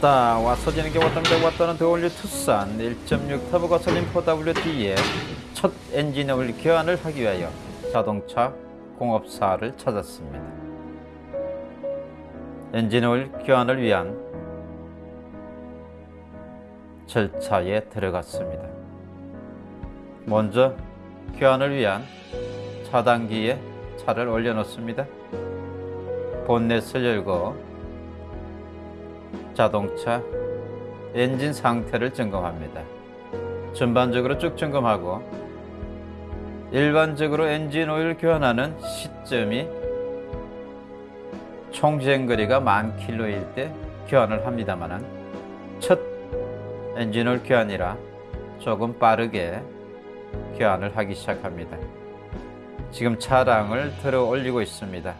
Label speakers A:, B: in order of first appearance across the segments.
A: 왔다 와서 지는 게 왔던데 왔다는 더올류 투싼 1.6 터보 가솔린 4WD의 첫 엔진오일 교환을 하기 위하여 자동차 공업사를 찾았습니다. 엔진오일 교환을 위한 절차에 들어갔습니다. 먼저 교환을 위한 차단기에 차를 올려놓습니다. 본넷을 열고 자동차 엔진 상태를 점검합니다. 전반적으로 쭉 점검하고 일반적으로 엔진 오일 교환하는 시점이 총 주행거리가 만 킬로일 때 교환을 합니다만 첫 엔진 오일 교환이라 조금 빠르게 교환을 하기 시작합니다. 지금 차량을 들어 올리고 있습니다.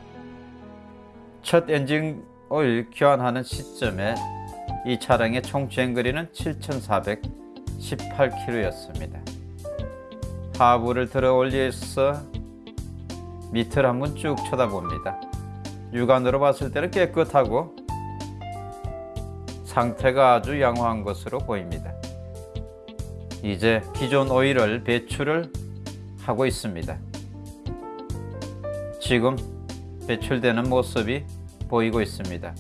A: 첫 엔진 오일 교환하는 시점에 이 차량의 총 주행거리는 7,418km였습니다. 하부를 들어 올려서 밑을 한번 쭉 쳐다봅니다. 육안으로 봤을 때는 깨끗하고 상태가 아주 양호한 것으로 보입니다. 이제 기존 오일을 배출을 하고 있습니다. 지금 배출되는 모습이 보이고 있습니다.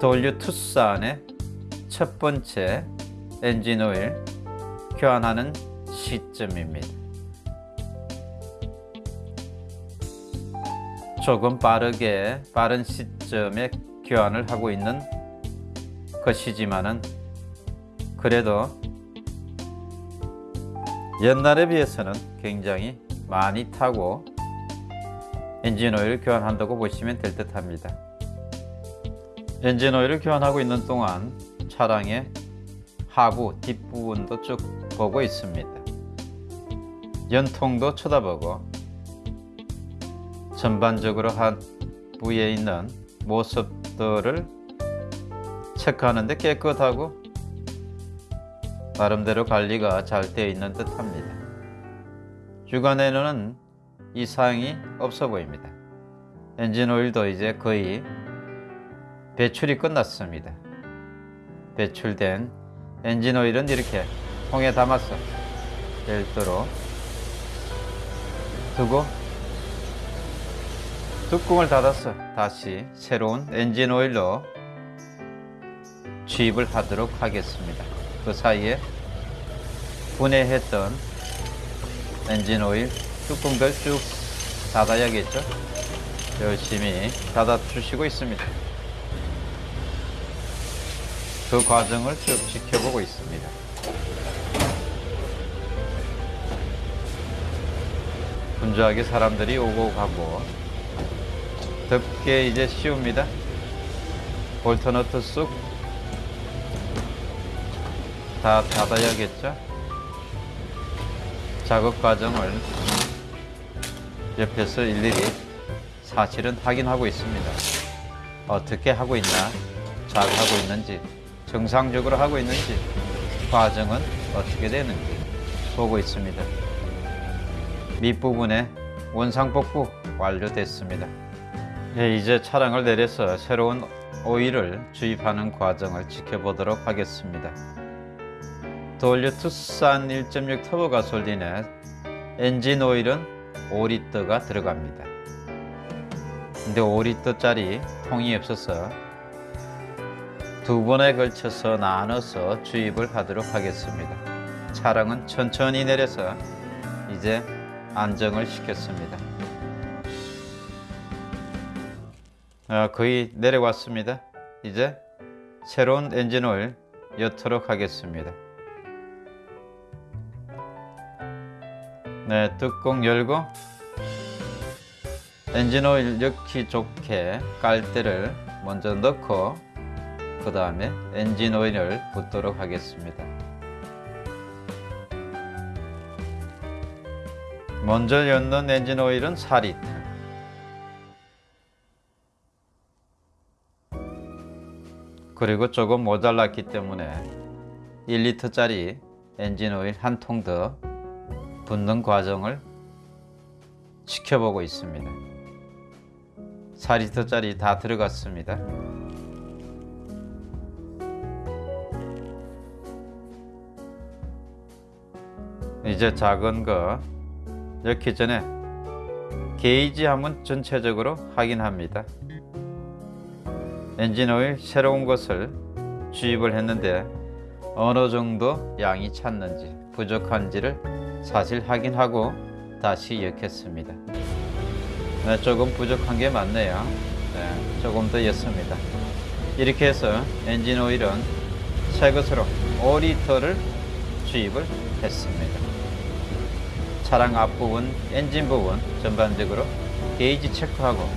A: W 투싼의 첫 번째 엔진 오일 교환하는 시점입니다. 조금 빠르게 빠른 시점에 교환을 하고 있는 것이지만은 그래도 옛날에 비해서는 굉장히 많이 타고 엔진 오일을 교환한다고 보시면 될 듯 합니다. 엔진 오일을 교환하고 있는 동안 차량의 하부 뒷부분도 쭉 보고 있습니다. 연통도 쳐다보고 전반적으로 하부에 있는 모습들을 체크하는데 깨끗하고 나름대로 관리가 잘 되어 있는 듯 합니다. 주간에는 이상이 없어 보입니다. 엔진 오일도 이제 거의 배출이 끝났습니다. 배출된 엔진 오일은 이렇게 통에 담아서 별도로 두고 뚜껑을 닫아서 다시 새로운 엔진 오일로 주입을 하도록 하겠습니다. 그 사이에 분해했던 엔진 오일 뚜껑들 쭉 닫아야겠죠? 열심히 닫아 주시고 있습니다. 그 과정을 쭉 지켜보고 있습니다. 분주하게 사람들이 오고 가고 덥게 이제 씌웁니다. 볼트너트 쑥 다 닫아야겠죠? 작업 과정을 옆에서 일일이 사실은 확인하고 있습니다. 어떻게 하고 있나, 잘 하고 있는지, 정상적으로 하고 있는지, 과정은 어떻게 되는지 보고 있습니다. 밑부분에 원상 복구 완료됐습니다. 네, 이제 차량을 내려서 새로운 오일을 주입하는 과정을 지켜보도록 하겠습니다. 도올류 투싼 1.6 터보 가솔린의 엔진 오일은 5리터가 들어갑니다. 근데 5리터짜리 통이 없어서 두 번에 걸쳐서 나눠서 주입을 하도록 하겠습니다. 차량은 천천히 내려서 이제 안정을 시켰습니다. 아, 거의 내려왔습니다. 이제 새로운 엔진 오일 넣도록 하겠습니다. 네, 뚜껑 열고 엔진 오일 넣기 좋게 깔대를 먼저 넣고 그 다음에 엔진 오일을 붓도록 하겠습니다. 먼저 넣는 엔진 오일은 4리터 그리고 조금 모자랐기 때문에 1리터짜리 엔진 오일 한 통 더 붓는 과정을 지켜보고 있습니다. 4리터짜리 다 들어갔습니다. 이제 작은 거 넣기 전에 게이지 한번 전체적으로 확인합니다. 엔진오일 새로운 것을 주입을 했는데 어느 정도 양이 찼는지 부족한지를 사실 확인하고 다시 넣겠습니다. 네, 조금 부족한 게 맞네요. 네, 조금 더 넣습니다. 이렇게 해서 엔진 오일은 새 것으로 5리터를 주입을 했습니다. 차량 앞부분, 엔진 부분 전반적으로 게이지 체크하고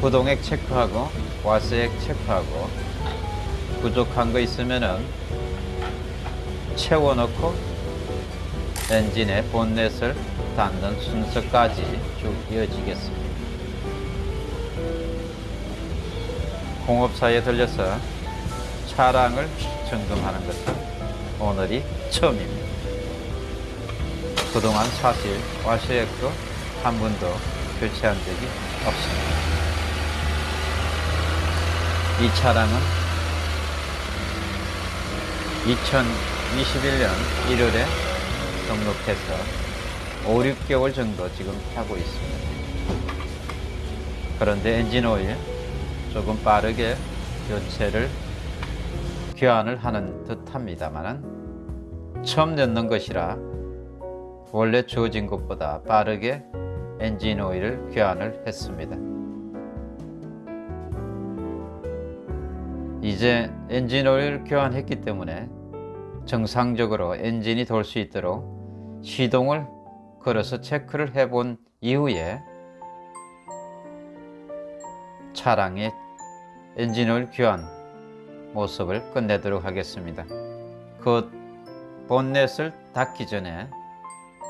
A: 부동액 체크하고 와스액 체크하고 부족한 거 있으면은 채워 넣고 엔진의 본넷을 닫는 순서까지 쭉 이어지겠습니다. 공업사에 들려서 차량을 점검하는 것은 오늘이 처음입니다. 그동안 사실 와셔액도 한 번도 교체한 적이 없습니다. 이 차량은 2021년 1월에 등록해서 5, 6개월 정도 지금 타고 있습니다. 그런데 엔진 오일 조금 빠르게 교체를 교환을 하는 듯 합니다만은 처음 넣는 것이라 원래 주어진 것보다 빠르게 엔진 오일을 교환을 했습니다. 이제 엔진 오일을 교환했기 때문에 정상적으로 엔진이 돌 수 있도록 시동을 걸어서 체크를 해 본 이후에 차량의 엔진 오일 교환 모습을 끝내도록 하겠습니다. 그 본넷을 닫기 전에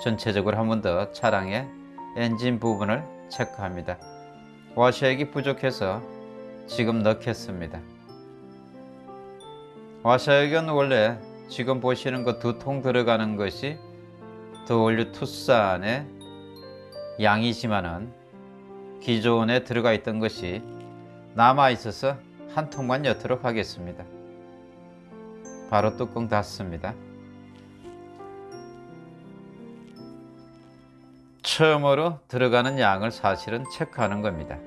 A: 전체적으로 한 번 더 차량의 엔진 부분을 체크합니다. 와셔액이 부족해서 지금 넣겠습니다. 와셔액은 원래 지금 보시는 그 두 통 들어가는 것이 더올류 투싼의 양이지만은 기존에 들어가 있던 것이 남아 있어서 한 통만 넣도록 하겠습니다. 바로 뚜껑 닫습니다. 처음으로 들어가는 양을 사실은 체크하는 겁니다.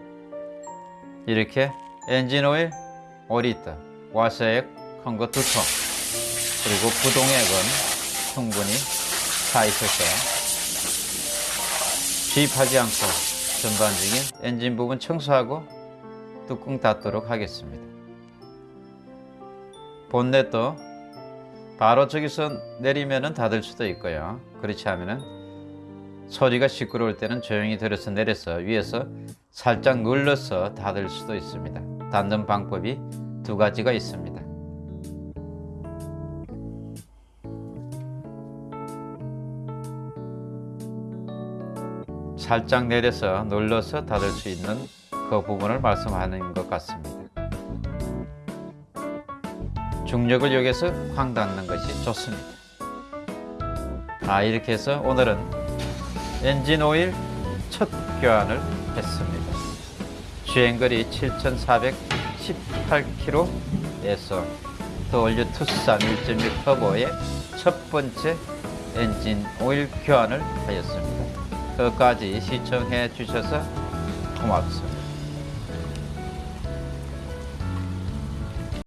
A: 이렇게 엔진 오일 5리터, 와셔액 큰 거 두 통, 그리고 부동액은 충분히 차 있어서 주입하지 않고 전반적인 엔진 부분 청소하고 뚜껑 닫도록 하겠습니다. 본넷도 바로 저기서 내리면은 닫을 수도 있고요. 그렇지 않으면은 소리가 시끄러울 때는 조용히 들어서 내려서 위에서 살짝 눌러서 닫을 수도 있습니다. 닫는 방법이 두 가지가 있습니다. 살짝 내려서 눌러서 닫을 수 있는 그 부분을 말씀하는 것 같습니다. 중력을 이용해서 쾅 닫는 것이 좋습니다. 아 이렇게 해서 오늘은 엔진 오일 첫 교환을 했습니다. 주행거리 7,418km에서 더올류 투싼 1.6 터보의 첫 번째 엔진 오일 교환을 하였습니다. 끝까지 시청해 주셔서 고맙습니다.